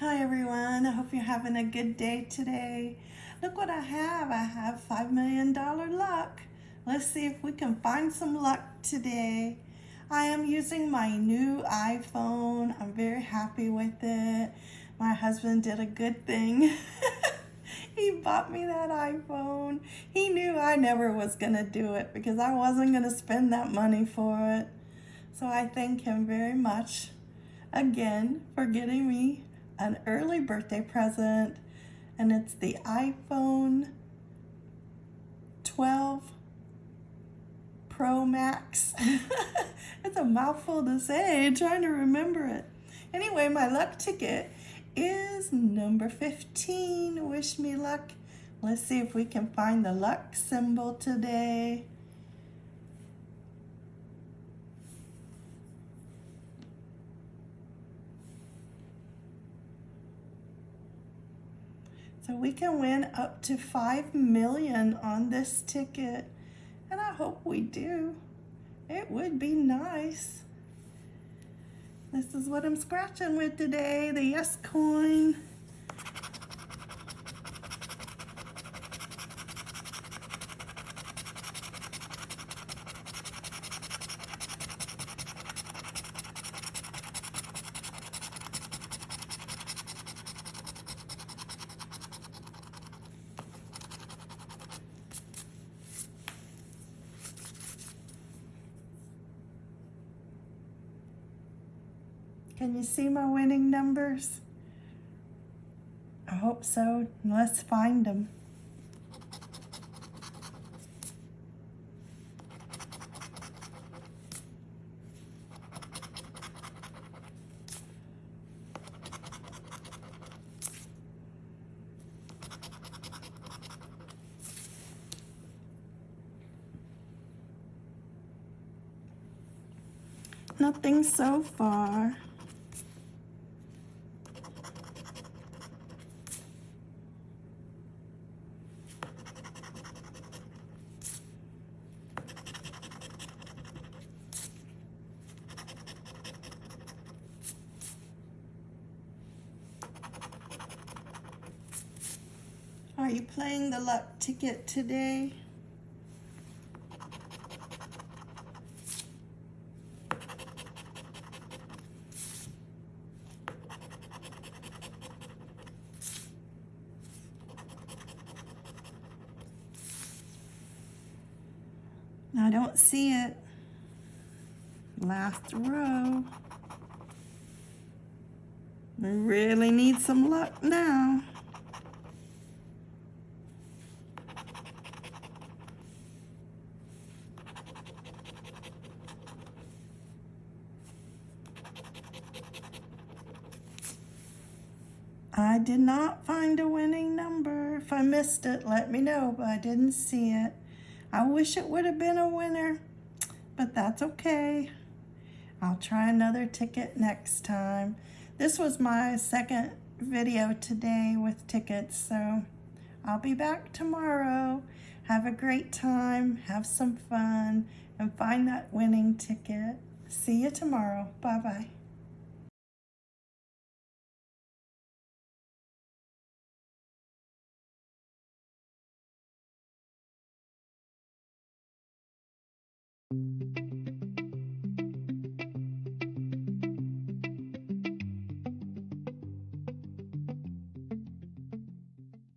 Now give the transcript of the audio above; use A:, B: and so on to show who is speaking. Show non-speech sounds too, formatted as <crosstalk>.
A: Hi everyone, I hope you're having a good day today. Look what I have, I have $5 million luck. Let's see if we can find some luck today. I am using my new iPhone. I'm very happy with it. My husband did a good thing. <laughs> he bought me that iPhone. He knew I never was gonna do it because I wasn't gonna spend that money for it. So I thank him very much again for getting me an early birthday present and it's the iPhone 12 Pro Max. <laughs> it's a mouthful to say, trying to remember it. Anyway, my luck ticket is number 15. Wish me luck. Let's see if we can find the luck symbol today. So we can win up to 5 million on this ticket. And I hope we do. It would be nice. This is what I'm scratching with today, the yes coin. Can you see my winning numbers? I hope so. Let's find them. Nothing so far. Are you playing the luck ticket today? I don't see it. Last row. We really need some luck now. I did not find a winning number. If I missed it, let me know, but I didn't see it. I wish it would have been a winner, but that's okay. I'll try another ticket next time. This was my second video today with tickets, so I'll be back tomorrow. Have a great time, have some fun, and find that winning ticket. See you tomorrow. Bye-bye.